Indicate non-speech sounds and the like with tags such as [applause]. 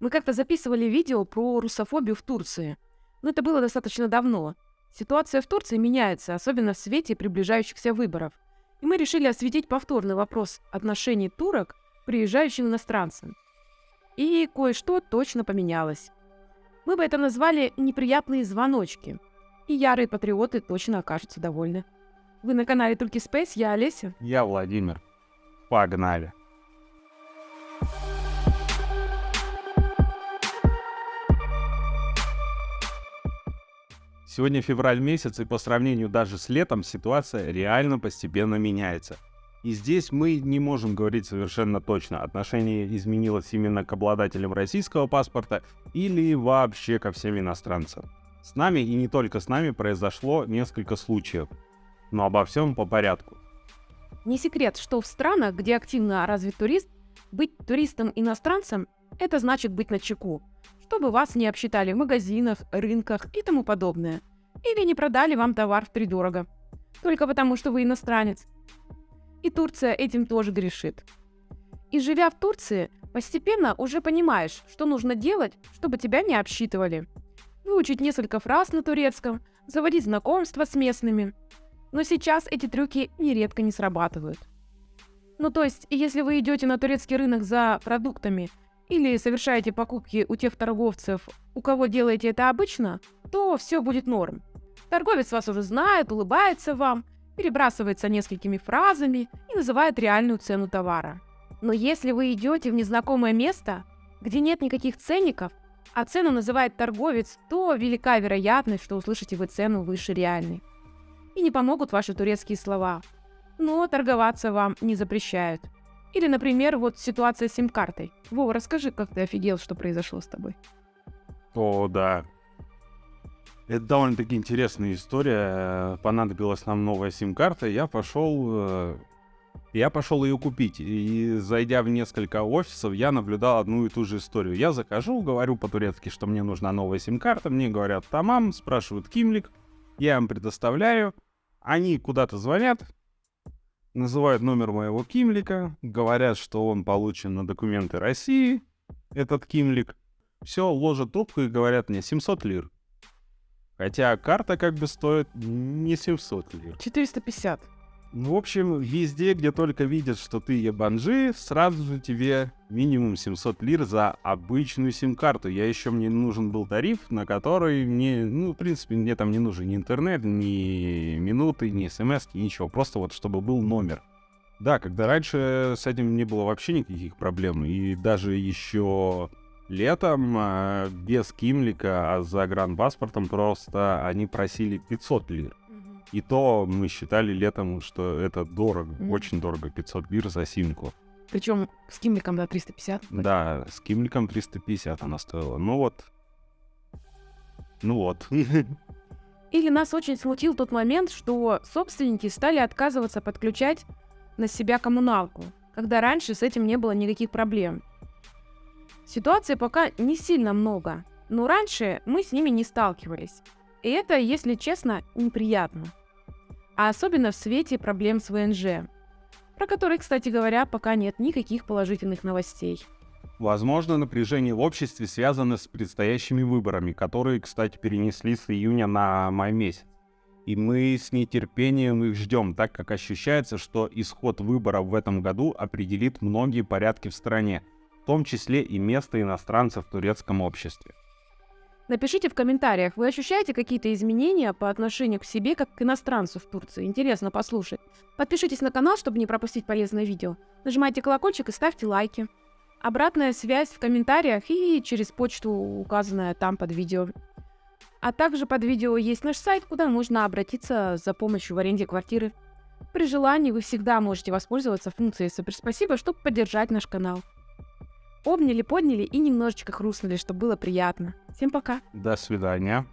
Мы как-то записывали видео про русофобию в Турции. Но это было достаточно давно. Ситуация в Турции меняется, особенно в свете приближающихся выборов. И мы решили осветить повторный вопрос отношений турок к приезжающим иностранцам. И кое-что точно поменялось. Мы бы это назвали «неприятные звоночки». И ярые патриоты точно окажутся довольны. Вы на канале Турки Space, я Олеся. Я Владимир. Погнали. Сегодня февраль месяц, и по сравнению даже с летом ситуация реально постепенно меняется. И здесь мы не можем говорить совершенно точно, отношение изменилось именно к обладателям российского паспорта или вообще ко всем иностранцам. С нами и не только с нами произошло несколько случаев, но обо всем по порядку. Не секрет, что в странах, где активно развит турист, быть туристом-иностранцем – это значит быть на чеку, чтобы вас не обсчитали в магазинах, рынках и тому подобное. Или не продали вам товар в втридорого. Только потому, что вы иностранец. И Турция этим тоже грешит. И живя в Турции, постепенно уже понимаешь, что нужно делать, чтобы тебя не обсчитывали. Выучить несколько фраз на турецком, заводить знакомства с местными. Но сейчас эти трюки нередко не срабатывают. Ну то есть, если вы идете на турецкий рынок за продуктами или совершаете покупки у тех торговцев, у кого делаете это обычно, то все будет норм. Торговец вас уже знает, улыбается вам, перебрасывается несколькими фразами и называет реальную цену товара. Но если вы идете в незнакомое место, где нет никаких ценников, а цену называет торговец, то велика вероятность, что услышите вы цену выше реальной. И не помогут ваши турецкие слова. Но торговаться вам не запрещают. Или, например, вот ситуация с сим-картой. Вова, расскажи, как ты офигел, что произошло с тобой. О, да. Это довольно-таки интересная история. Понадобилась нам новая сим-карта. Я пошел... э, Я пошел ее купить. И зайдя в несколько офисов, я наблюдал одну и ту же историю. Я захожу, говорю по-турецки, что мне нужна новая сим-карта. Мне говорят тамам, спрашивают кимлик. Я им предоставляю. Они куда-то звонят, называют номер моего кимлика, говорят, что он получен на документы России, этот кимлик. Все, ложат трубку и говорят мне 700 лир. Хотя карта как бы стоит не 700 лир. 450. Ну, в общем, везде, где только видят, что ты ебанжи, сразу же тебе минимум 700 лир за обычную сим-карту. Я еще мне нужен был тариф, на который мне, ну, в принципе, мне там не нужен ни интернет, ни минуты, ни смс, ничего. Просто вот, чтобы был номер. Да, когда раньше с этим не было вообще никаких проблем. И даже еще летом а, без кимлика, а за гранпаспортом просто они просили 500 лир. И то мы считали летом, что это дорого, Мгм. очень дорого, 500 лир за симку. Причем с кимликом, да, 350. Да, с кимликом 350 она стоила. Ну вот. Ну вот. [laughs] Или нас очень смутил тот момент, что собственники стали отказываться подключать на себя коммуналку, когда раньше с этим не было никаких проблем. Ситуации пока не сильно много, но раньше мы с ними не сталкивались. И это, если честно, неприятно. А особенно в свете проблем с ВНЖ, про которые, кстати говоря, пока нет никаких положительных новостей. Возможно, напряжение в обществе связано с предстоящими выборами, которые, кстати, перенесли с июня на май месяц. И мы с нетерпением их ждем, так как ощущается, что исход выборов в этом году определит многие порядки в стране, том числе и место иностранцев в турецком обществе. Напишите в комментариях, вы ощущаете какие-то изменения по отношению к себе, как к иностранцу в Турции? Интересно послушать. Подпишитесь на канал, чтобы не пропустить полезное видео. Нажимайте колокольчик и ставьте лайки. Обратная связь в комментариях и через почту, указанная там под видео. А также под видео есть наш сайт, куда можно обратиться за помощью в аренде квартиры. При желании вы всегда можете воспользоваться функцией «Супер спасибо», чтобы поддержать наш канал. Обняли, подняли и немножечко хрустнули, чтобы было приятно. Всем пока! До свидания.